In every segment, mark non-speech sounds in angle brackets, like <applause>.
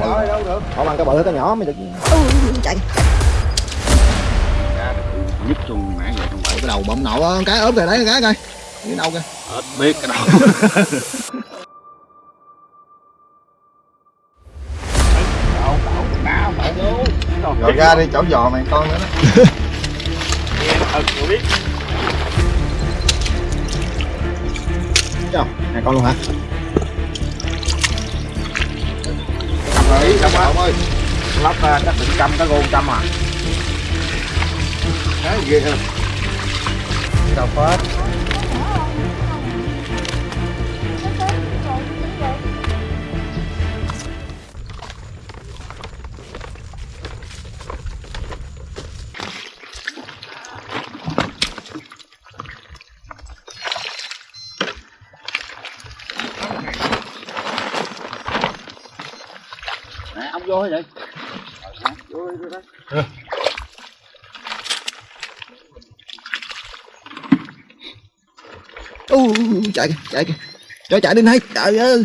Bỏ bỏ đâu được. Bỏ bằng cái bự cái nhỏ mới được. Ừ, chạy. nhất trong nãy giờ trong bể Cái đầu nậu á, cái ốm kìa đấy cái coi. Cái đâu kìa. hết biết cái đầu Rồi ra đi chỗ giò mày con nữa đó. Thấy không? Hai con luôn hả? Đấy, rồi, cầm ơi. Lóc ra ờ, chắc định trăm cái gôn trăm à Đấy ghê hơn. Đâu phết. Nè ông vô vậy U chạy kìa, chạy kìa. Cho chạy đi này. Trời ơi.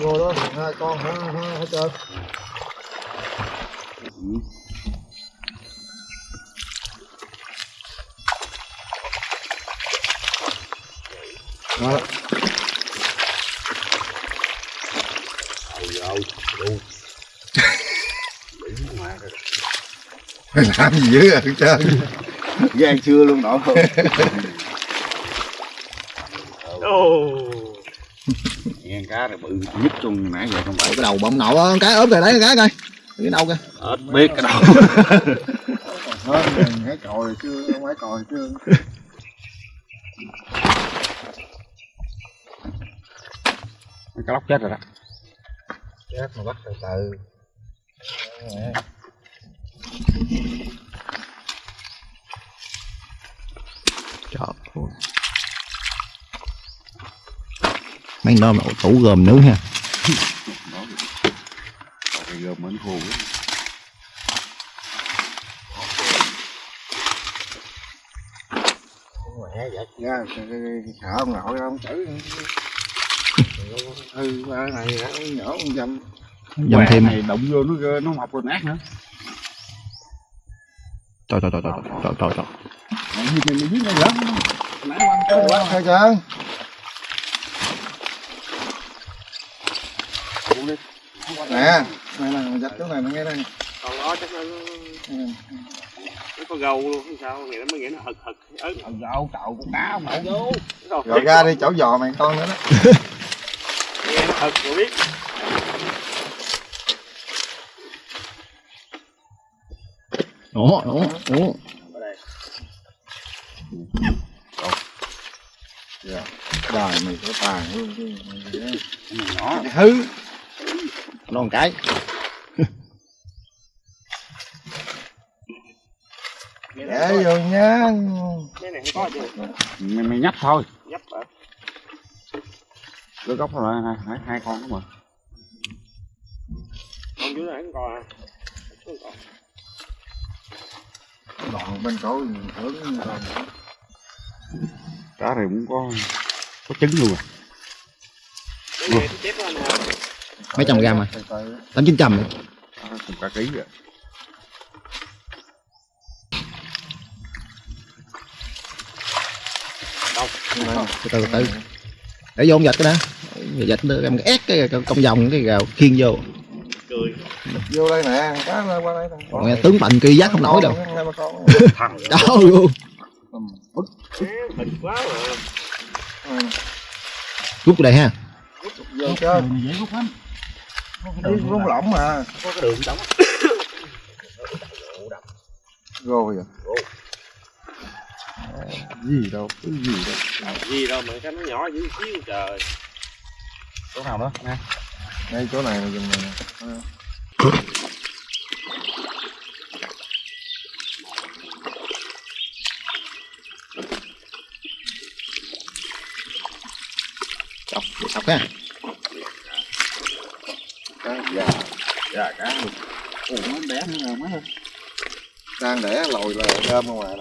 Ngồi đó hai con hả hả hả trời. Đó. làm gì dữ à trơn gan chưa luôn nổi không gan cá này bự nhất trong nãy giờ trong bể Cái đầu bọng nậu á, cái ốm kìa đấy cái coi. Cái đâu kìa. biết cái đầu hết hãy còi chưa không phải còi chưa cái lóc chết rồi đó chết mà bắt từ từ Trời ơi. Mấy nó mà tủ gồm nướng ha. Gom mến khô quá. mẹ giật ra sợ ông nội ông chửi ừ ba này nó nhỏ con dâm Dầm Quẹ thêm. này động vô nó nó mọc rồi nát nữa. Trời trời trời trời trời trời trời. Mày biết nó gớm nãy quanh Thôi quá thôi trơn nè này là giật chỗ này nó nghe đây. Còn đó chắc nó nó có gâu luôn hay sao nghĩ nó mới nghĩ nó hực hực. Ớt gạo cậu con cá mổ vô rồi. Rồi ra đi chỗ giò mày con nữa đó <laughs> nó hực rồi biết. Ủa ủa ủa. đời mày có tài luôn nhỏ Hư. Nó một cái. để vô chứ mày, mày nhấp thôi cái gốc là hai, hai, hai con đó mà con dưới này không có à. Không đoạn bên cổ hướng cá này cũng có có trứng luôn à. Mấy trăm gram à? Tám chín trăm. Cả ký rồi Từ từ từ. Để vô ông dịch cái đã. Dịch nó em ép cái công vòng cái gào khiên vô. cười. Vô đây nè cá lên qua đây nè. Còn nghe tướng mạnh kia giác không nổi đâu. Thằng Đâu luôn. Rút đây ha. vô chơi. Dễ rút lắm. Đi rung lỏng mà. Có cái đường đóng. Rồi à gì đâu cái gì đâu. Gì đâu mà cái nó nhỏ dữ xíu trời chỗ nào đó nè ngay chỗ này dùng này nè. Chọc, chọc ha. cá. Già già cá. Luôn ủa bé nữa rồi? Ơi đang để lồi là đơm không à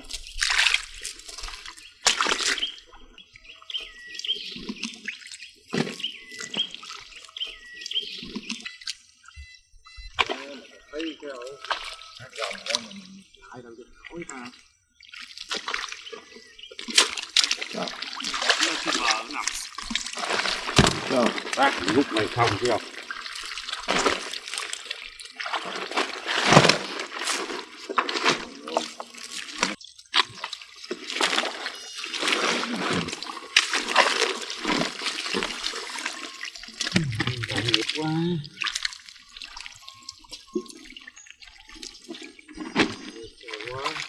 thấy cái ổ hạt rồng đó mình lại đâu cho Bác lúc mày không chưa? nó nằm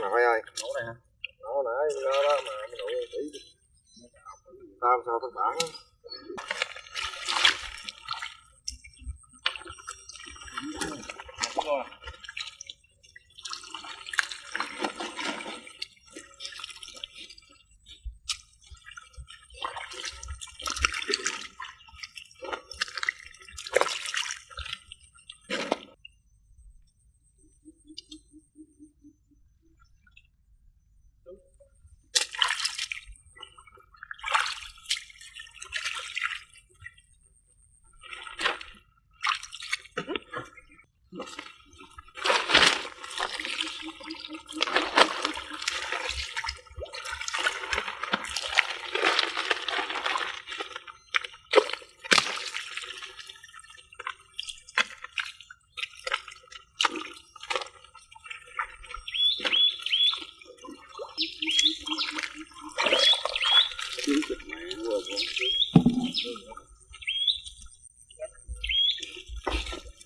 đó nổ đó ông nội ơi nổ này hả? Nổ nãy đó đó mà cái nổ kỹ tao sao thất bản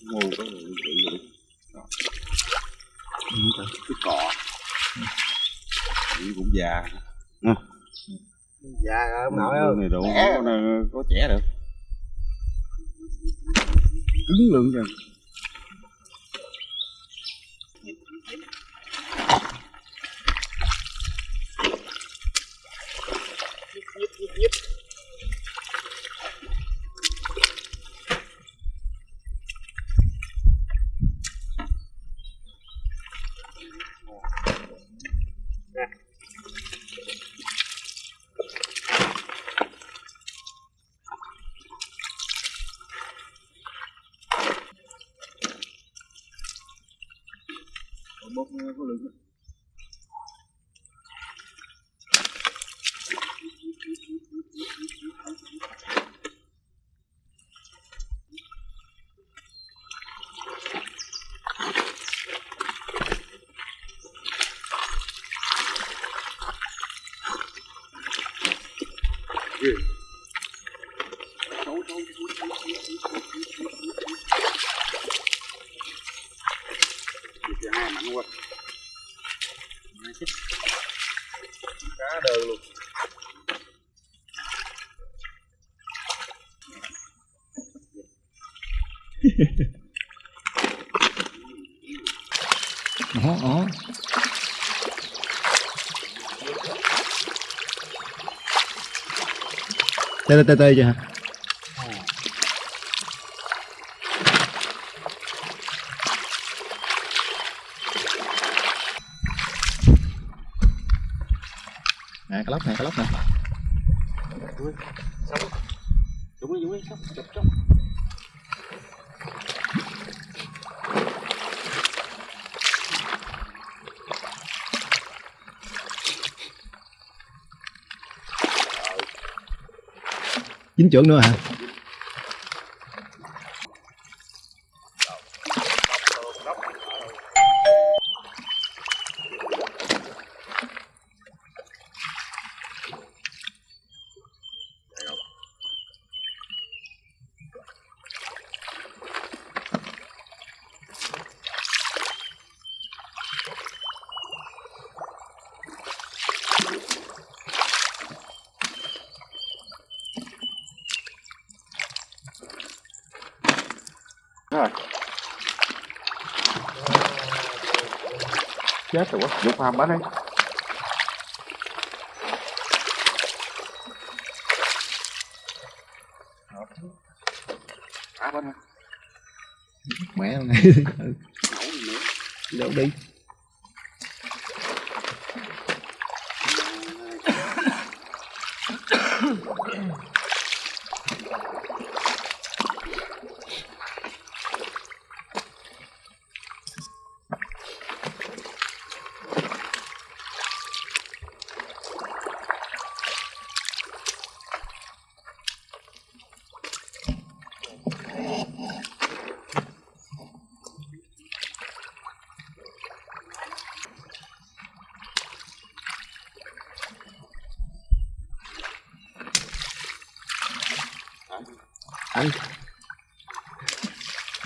ngu có người bị vậy cái cọ cũng già già rồi ông nội ơi này đủ Trẻ. có, có trẻ được cứng lượng kìa đó đó Tê tê tê tê chưa hả? Nè cái lóc nè cái lóc nè Đúng đi, đúng đi, sắp, chụp trong Dính trưởng nữa hả? rồi chết rồi quá dục hầm ở đây bên này mẹ <laughs> này. Đâu đi.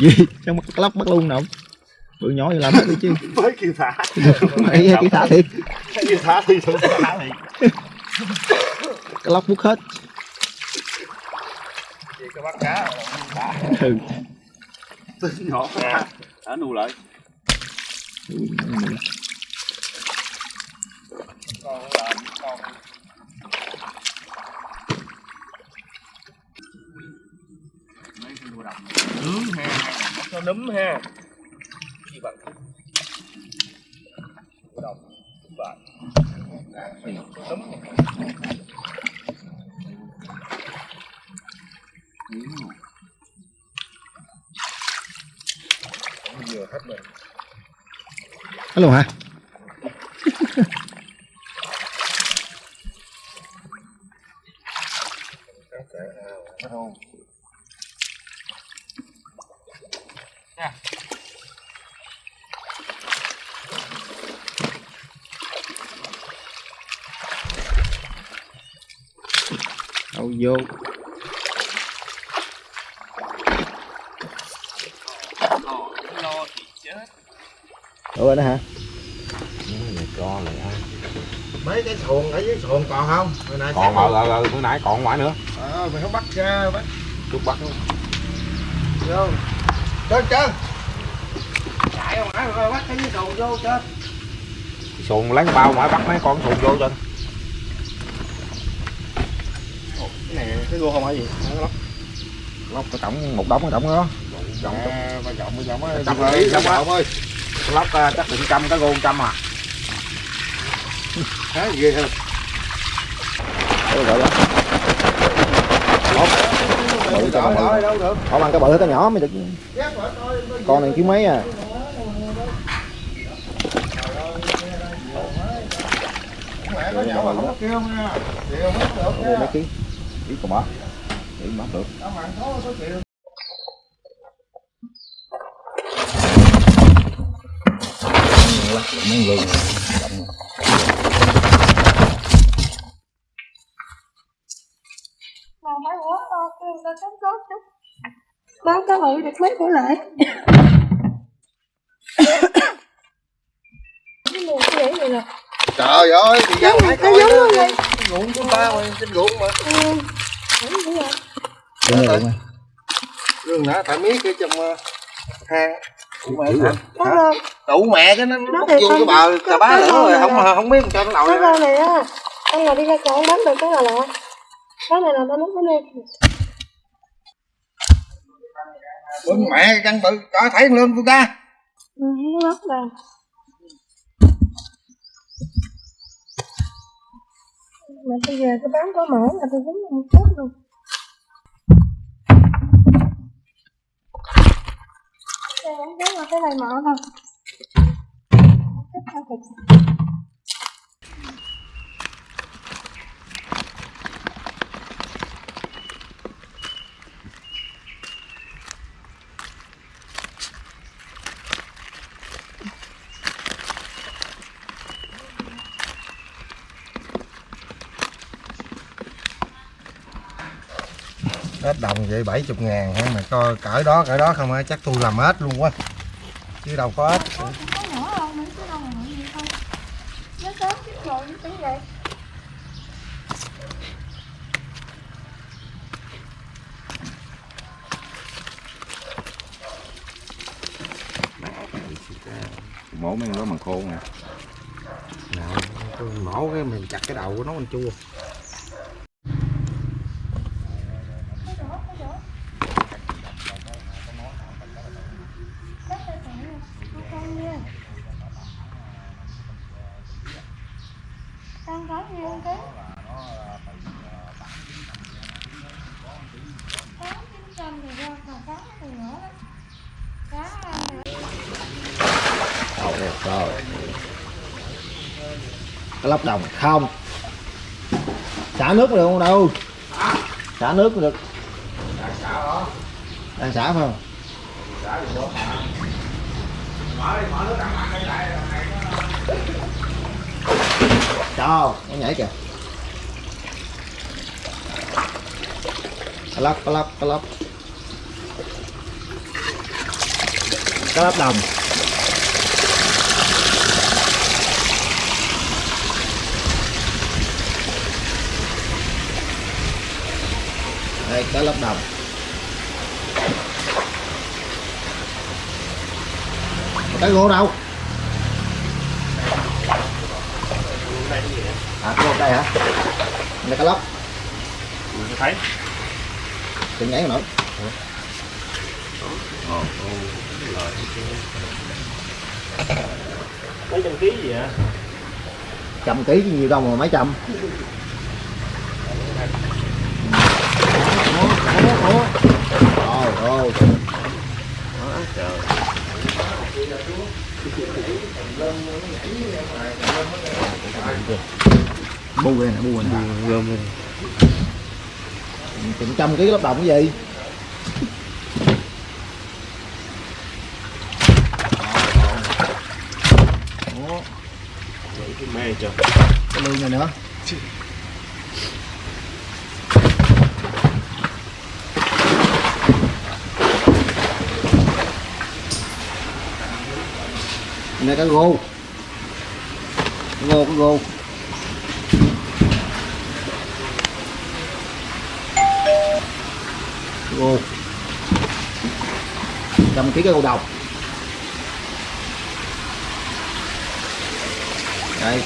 Gì trong mắt lóc bắt luôn nào bự nhỏ vậy làm hết đi chứ. <laughs> Mới kêu thả. Mày cái thả thiệt. Kêu thả thì không thả thì cái lóc mút hết. Chỉ có bắt cá ừ. nhỏ. Thả thả nu lại con làm con mấy cái đùa đầm nướng ha cho nấm ha. Đùa đầm đúng vậy nấm vừa hết rồi luôn hả <laughs> đâu vô lo thì chết. Rồi đó hả? Mấy cái xuồng ở dưới xuồng còn không? Hồi nãy còn ờ ờ ờ bữa nãy còn ngoài nữa. Ờ mày không bắt ra bắt chút bắt. Luôn vô. Trên trên. Chạy không phải rồi bắt cái dưới xuồng vô trên. Xuồng lấy cái bao ngoài bắt mấy con xuồng vô trên. Cái này cái gô không phải gì nó lóc. Lóc cái tổng một đống cái tổng đó á Trọng Trọng đi, đi trọng á. trọng ơi lóc ờ, chắc định trăm cái gôn trăm à. Thế ghê hơn. Đâu gọi đó bự cho bự được. Không ăn cái bự cái nhỏ mới được. Con này kêu mấy à. Hết mấy ký? Ký còn bó ký bắt được tao mặn khó có chịu mấy gương mà phải quá to kêu ta cắm cốt chứ báo cá bự được mấy bữa lại cái mùi cái vậy nè trời ơi thì nó coi giống luôn đi ruộng của ta mà trên ruộng mà ừ đúng rồi đúng rồi rừng nãy phải miết cái trong ờ, hang mẹ có rơm Đủ mẹ chứ nó Nó nó vô cái bờ cà bá nữa rồi không này không biết cho nó nổi rơm này á anh nào đi ra chợ bán được cái là lạ. Cái này là tao nấu cái nuôi bưng mẹ cái căn bự có thấy lên của ta ừ nó đây mà bây giờ cái bán có mỡ là tôi cũng không chết luôn đây cái này mở thôi thịt. Hết đồng vậy 70 ngàn hả? Mà coi cỡ đó cỡ đó không á chắc tôi làm hết luôn quá. Chứ đâu có hết. Mổ mấy con đó mà khô nè. Mổ cái mình chặt cái đầu của nó mình chua Ăn có nhiều cái Cá chín trăm thì ra còn cá thì nữa đó Cá ăn được Rồi, rồi lắp đồng không. Xả nước được không đâu? Xả nước được. Đang xả phải không? Cho, nó nhảy kìa. lắp lắp lắp lắp đồng. Đây cá lóc đồng. Cái gỗ đâu? À cái gỗ đây hả? Đây cá lóc. Mình thấy. Đừng nhảy nữa mấy trăm ký gì vậy? Trăm ký chứ nhiều đâu mà mấy trăm Ủa, ủa. Rồi, rồi. bu nè bu nè gom chừng trăm ký lắp đồng cái gì mê chưa cái lương này nữa <laughs> này cái gô. Cái gô cái gô. Gô. Trăm ký cái gô đồng đây.